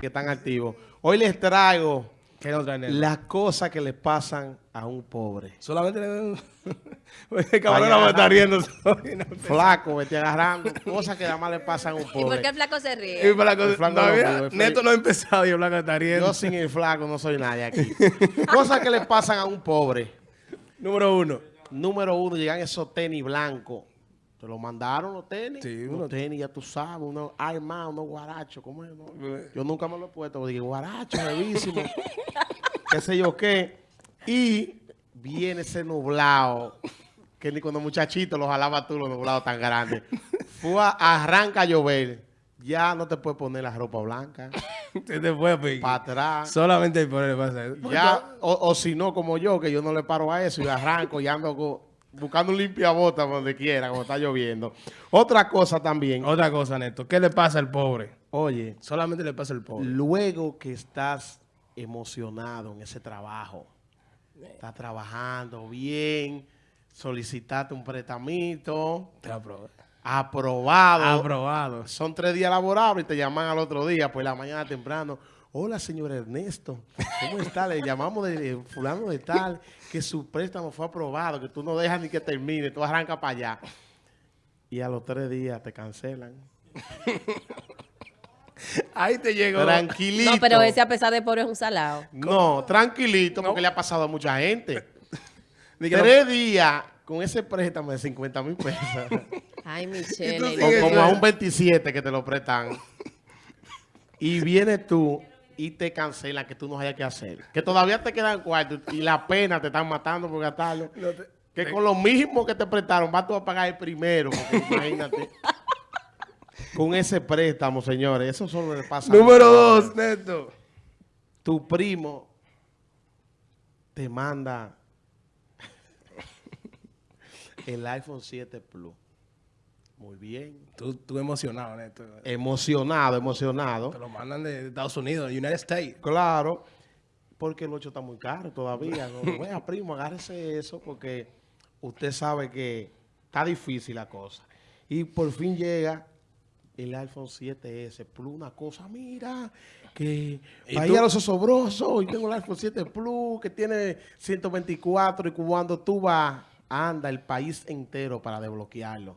que están activos. Hoy les traigo las cosas que le pasan a un pobre. Solamente le. El cabrón no me está riendo. Flaco, vete agarrando, cosas que nada más le pasan a un ¿Y por pobre. qué el flaco se ríe? El flaco no, mira, Neto no ha empezado y el Blanco está riendo. Yo sin el flaco no soy nadie aquí. cosas que le pasan a un pobre. Número uno. Número uno, llegan esos tenis blancos. Te lo mandaron los tenis. Sí, los uno- tenis, ya tú sabes, unos armados, unos guarachos. ¿Cómo es? no? Yo nunca me lo he puesto. Digo, guaracho, bebísimo. qué sé yo qué. Y viene ese nublado. Que ni cuando muchachitos los jalaba tú, los nublados tan grandes. Fue a- arranca a llover. Ya no te puedes poner la ropa blanca. Se te fue, Piqui. Para atrás. Solamente el pobre le pasa. Ya, o, o si no, como yo, que yo no le paro a eso y arranco y ando buscando un limpiabota donde quiera, cuando está lloviendo. Otra cosa también, Otra cosa, Neto. ¿Qué le pasa al pobre? oye, Solamente le pasa al pobre. luego que estás emocionado en ese trabajo, estás trabajando bien, solicitaste un pretamito, Te aprobé. Aprobado. Aprobado. Son tres días laborables y te llaman al otro día, pues la mañana temprano. Hola, señor Ernesto. ¿Cómo está? Le llamamos de, de fulano de tal, que su préstamo fue aprobado, que tú no dejas ni que termine, tú arrancas para allá. Y a los tres días te cancelan. Ahí te llegó. Tranquilito. No, pero ese a pesar de pobre es un salado. No, tranquilito, porque le ha pasado a mucha gente. Tres días con ese préstamo de 50 mil pesos. Ay, Michelle. o como a un 27 que te lo prestan. Y vienes tú y te cancelan que tú no hayas que hacer. Que todavía te quedan cuartos y la pena te están matando por gastarlo. No te- Que con lo mismo que te prestaron vas tú a pagar el primero. porque imagínate. con ese préstamo, señores. Eso solo le pasa. a Número dos, Neto. Tu primo te manda el iPhone 7 Plus. Muy bien. Tú, tú emocionado, Neto. Emocionado, emocionado. Te lo mandan de Estados Unidos, United States. Claro, porque el 8 está muy caro todavía. ¿no? Vea, primo, agárrese eso porque usted sabe que está difícil la cosa. Y por fin llega el iPhone 7S Plus, una cosa, mira, que ir a los osobrosos, y tengo el iPhone 7 Plus que tiene 124 y cuando tú vas, anda el país entero para desbloquearlo.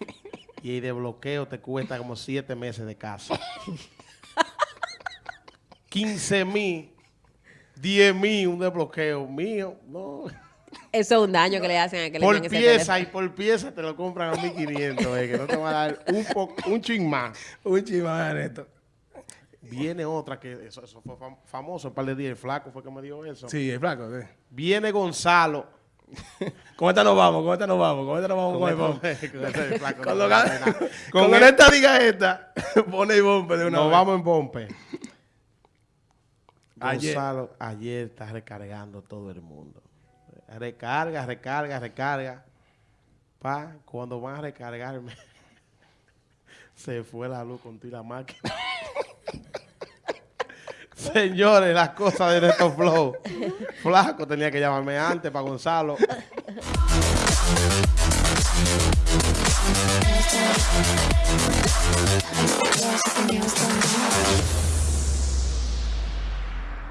y el desbloqueo te cuesta como 7 meses de casa. 15 mil, 10 mil, un desbloqueo mío. No. Eso es un daño que le hacen a que le Por ese pieza y por pieza te lo compran a 1500, eh, que no te van a dar un, po- un chin más. Un chimán, Neto. Viene otra que eso, eso fue fam- famoso, un par de días, el flaco fue que me dio eso. Sí, el flaco. Viene Gonzalo. ¿Cómo esta nos vamos? ¿Cómo esta nos vamos? ¿Cómo esta nos vamos con el Con bombe? con esta diga esta, pone el bombe de una Nos vez. vamos en pompe. Ayer. Gonzalo ayer está recargando todo el mundo. Recarga, recarga, recarga. Pa, cuando van a recargarme, se fue la luz con ti la máquina. Señores, las cosas de Neto Flow. Flaco tenía que llamarme antes para Gonzalo.